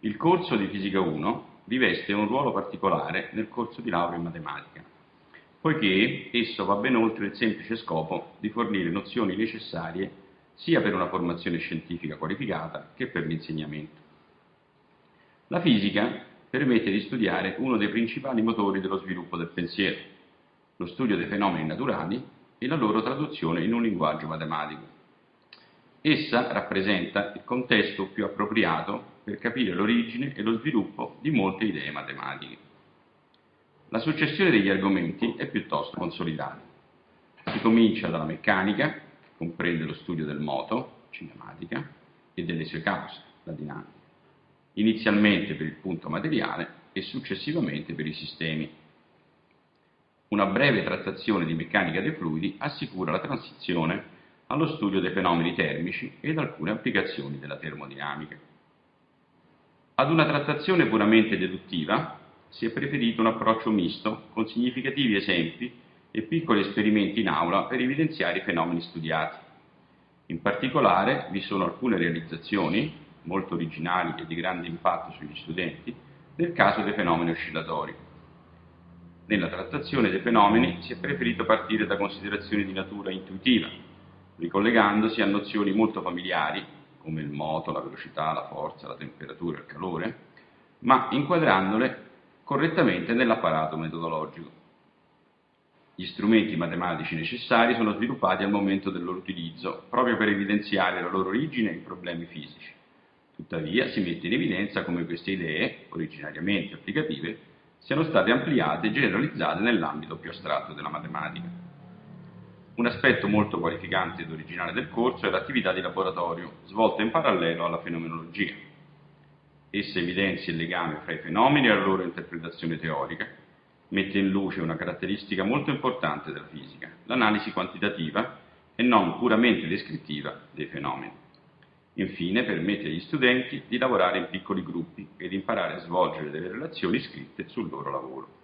Il corso di Fisica 1 riveste un ruolo particolare nel corso di laurea in matematica, poiché esso va ben oltre il semplice scopo di fornire nozioni necessarie sia per una formazione scientifica qualificata che per l'insegnamento. La fisica permette di studiare uno dei principali motori dello sviluppo del pensiero, lo studio dei fenomeni naturali e la loro traduzione in un linguaggio matematico. Essa rappresenta il contesto più appropriato per capire l'origine e lo sviluppo di molte idee matematiche. La successione degli argomenti è piuttosto consolidata. Si comincia dalla meccanica, che comprende lo studio del moto, cinematica, e delle sue cause, la dinamica, inizialmente per il punto materiale e successivamente per i sistemi. Una breve trattazione di meccanica dei fluidi assicura la transizione allo studio dei fenomeni termici ed alcune applicazioni della termodinamica. Ad una trattazione puramente deduttiva si è preferito un approccio misto con significativi esempi e piccoli esperimenti in aula per evidenziare i fenomeni studiati. In particolare vi sono alcune realizzazioni, molto originali e di grande impatto sugli studenti, nel caso dei fenomeni oscillatori. Nella trattazione dei fenomeni si è preferito partire da considerazioni di natura intuitiva, ricollegandosi a nozioni molto familiari, come il moto, la velocità, la forza, la temperatura il calore, ma inquadrandole correttamente nell'apparato metodologico. Gli strumenti matematici necessari sono sviluppati al momento del loro utilizzo, proprio per evidenziare la loro origine in problemi fisici. Tuttavia si mette in evidenza come queste idee, originariamente applicative, siano state ampliate e generalizzate nell'ambito più astratto della matematica. Un aspetto molto qualificante ed originale del corso è l'attività di laboratorio, svolta in parallelo alla fenomenologia. Essa evidenzia il legame fra i fenomeni e la loro interpretazione teorica, mette in luce una caratteristica molto importante della fisica, l'analisi quantitativa e non puramente descrittiva dei fenomeni. Infine permette agli studenti di lavorare in piccoli gruppi ed imparare a svolgere delle relazioni scritte sul loro lavoro.